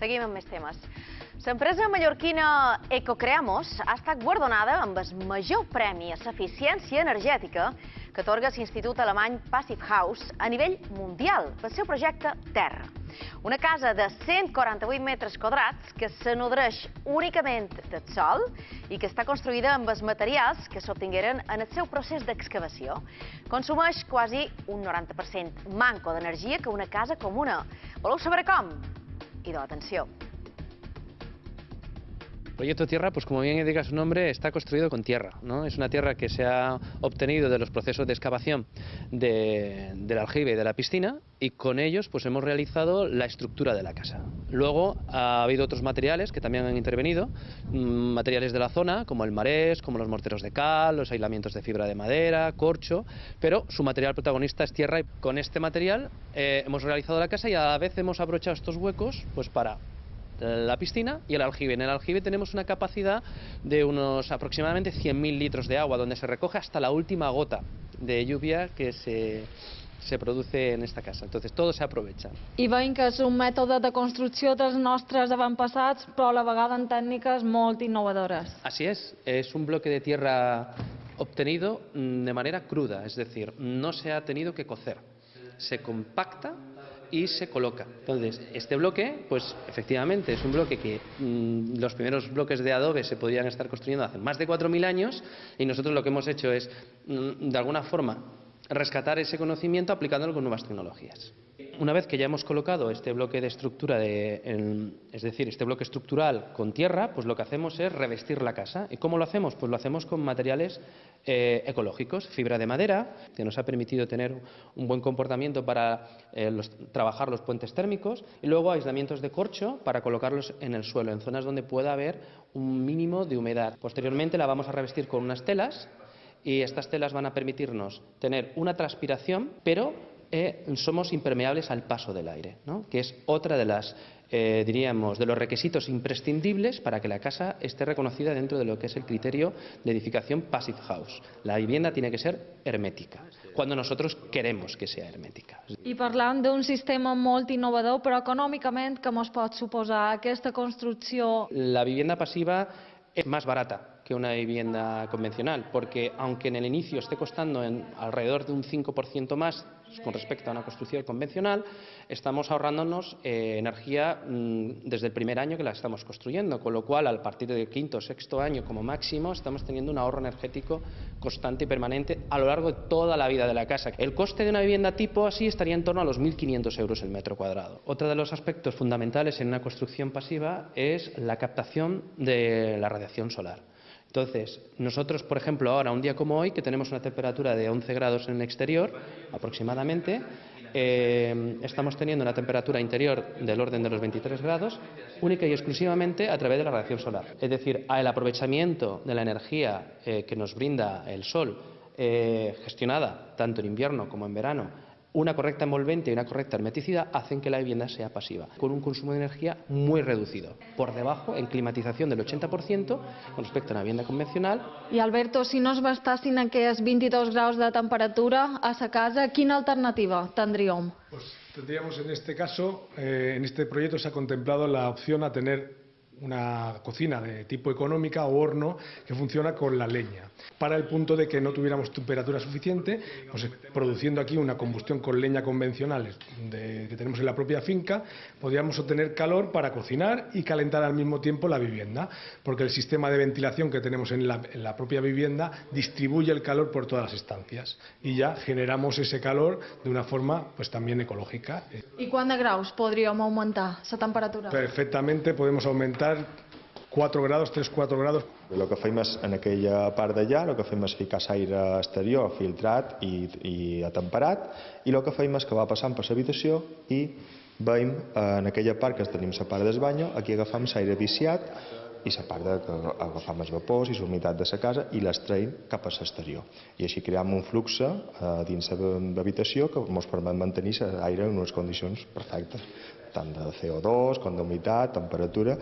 Seguim amb més temes. L'empresa mallorquina Ecocreamos ha estat guardonada amb el major premi a l'eficiència energètica que atorga l'Institut Alemany Passive House a nivell mundial pel seu projecte Terra. Una casa de 148 metres quadrats que se nodreix únicament del sol i que està construïda amb els materials que s'obtingueren en el seu procés d'excavació. Consumeix quasi un 90% manco d'energia que una casa comuna. Voleu saber com? cridi l'atenció. Proyecto Tierra, pues como bien indica su nombre, está construido con tierra. ¿no? Es una tierra que se ha obtenido de los procesos de excavación de- del aljibe y de la piscina y con ellos pues hemos realizado la estructura de la casa. Luego ha habido otros materiales que también han intervenido, mm, materiales de la zona como el marés, como los morteros de cal, los aislamientos de fibra de madera, corcho, pero su material protagonista es tierra y con este material eh, hemos realizado la casa y a la vez hemos aprovechado estos huecos pues para la piscina y el aljibe. En el aljibe tenemos una capacidad de unos aproximadamente 100.000 litros de agua, donde se recoge hasta la última gota de lluvia que se, se produce en esta casa. Entonces todo se aprovecha. I veiem que és un mètode de construcció dels nostres avantpassats, però a la vegada en tècniques molt innovadores. Así es, es un bloque de tierra obtenido mm, de manera cruda, es decir, no se ha tenido que cocer. Se compacta y se coloca. Entonces, este bloque, pues efectivamente es un bloque que mm, los primeros bloques de adobe se podrían estar construyendo hace más de 4.000 años y nosotros lo que hemos hecho es, mm, de alguna forma, rescatar ese conocimiento aplicándolo con nuevas tecnologías. Una vez que ya hemos colocado este bloque de estructura, de, es decir, este bloque estructural con tierra, pues lo que hacemos es revestir la casa. ¿Y cómo lo hacemos? Pues lo hacemos con materiales eh, ecológicos, fibra de madera, que nos ha permitido tener un buen comportamiento para eh, trabajar los puentes térmicos, y luego aislamientos de corcho para colocarlos en el suelo, en zonas donde pueda haber un mínimo de humedad. Posteriormente la vamos a revestir con unas telas y estas telas van a permitirnos tener una transpiración, pero eh, somos impermeables al paso del aire, ¿no? que es otra de las, eh, diríamos, de los requisitos imprescindibles para que la casa esté reconocida dentro de lo que es el criterio de edificación passive house. La vivienda tiene que ser hermética, cuando nosotros queremos que sea hermética. I parlant d'un sistema molt innovador, però econòmicament, que mos pot suposar aquesta construcció La vivienda pasiva es más barata que una vivienda convencional, porque aunque en el inicio esté costando en alrededor de un 5% más con respecto a una construcción convencional, estamos ahorrándonos eh, energía mm, desde el primer año que la estamos construyendo, con lo cual, al partir del quinto o sexto año como máximo, estamos teniendo un ahorro energético constante y permanente a lo largo de toda la vida de la casa. El coste de una vivienda tipo así estaría en torno a los 1.500 euros el metro cuadrado. Otro de los aspectos fundamentales en una construcción pasiva es la captación de la radiación solar. Entonces, nosotros, por ejemplo, ahora, un día como hoy, que tenemos una temperatura de 11 grados en el exterior, aproximadamente, eh, estamos teniendo una temperatura interior del orden de los 23 grados, única y exclusivamente a través de la radiación solar. Es decir, el aprovechamiento de la energía eh, que nos brinda el sol, eh, gestionada tanto en invierno como en verano, una correcta envolvente y una correcta hermeticidad hacen que la vivienda sea pasiva, con un consumo de energía muy reducido, por debajo en climatización del 80% con respecto a una vivienda convencional I Alberto, si no es bastassin aquests 22 graus de temperatura a sa casa, quina alternativa tindríem? Pues tendríamos en este caso, eh, en este proyecto se ha contemplado la opción a tener una cocina de tipo económica o horno que funciona con la leña. Para el punto de que no tuviéramos temperatura suficiente, pues produciendo aquí una combustión con leña convencional de- que tenemos en la propia finca, podríamos obtener calor para cocinar y calentar al mismo tiempo la vivienda, porque el sistema de ventilación que tenemos en la, en la propia vivienda distribuye el calor por todas las estancias y ya generamos ese calor de una forma pues también ecológica. I quant de graus podríem augmentar la temperatura? Perfectamente podemos aumentar 4 grados, 3-4 grados. El que fem és, en aquella part d'allà, el que fem és ficar l'aire exterior filtrat i, i atemperat, i el que fem és que va passant per l'habitació i veiem eh, en aquella part que tenim la part del bany, aquí agafam l'aire viciat i la part de, que agafam els vapors i la humitat de la casa i l'extraïm cap a l'exterior. I així cream un flux eh, dins l'habitació que ens permet mantenir l'aire en unes condicions perfectes, tant de CO2 com d'humitat, temperatura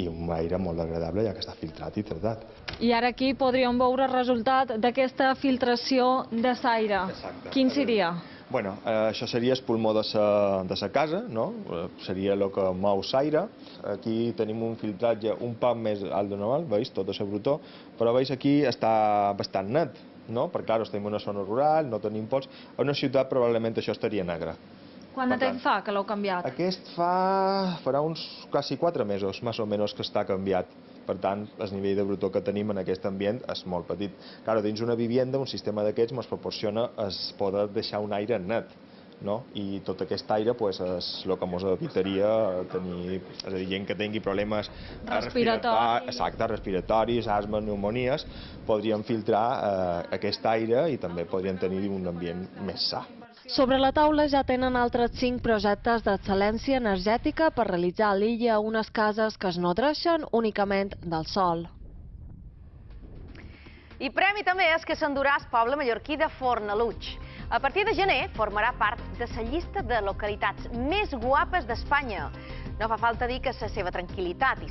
i un aire molt agradable ja que està filtrat i tratat. I ara aquí podríem veure el resultat d'aquesta filtració de l'aire. Exacte. Quin seria? Bueno, eh, això seria el pulmó de sa, de sa casa, no? Eh, seria el que mou l'aire. Aquí tenim un filtratge un poc més alt de normal, veus, tota la brutó, però veus aquí està bastant net, no? Perquè, clar, estem en una zona rural, no tenim pols. A una ciutat probablement això estaria negre. Quant de temps fa que l'heu canviat? Aquest fa, farà uns quasi 4 mesos, més o menys, que està canviat. Per tant, el nivell de brutó que tenim en aquest ambient és molt petit. Claro, dins una vivienda, un sistema d'aquests ens proporciona es poder deixar un aire net, no? i tot aquest aire pues, és el que ens evitaria tenir, és a dir, gent que tingui problemes Respiratoris. exacte, respiratoris, asma, pneumonies, podrien filtrar eh, aquest aire i també podrien tenir un ambient més sa. Sobre la taula ja tenen altres cinc projectes d'excel·lència energètica per realitzar a l'illa unes cases que es nodreixen únicament del sol. I premi també és que s'endurà el poble mallorquí de Fornaluig. A partir de gener formarà part de la llista de localitats més guapes d'Espanya. No fa falta dir que la seva tranquil·litat i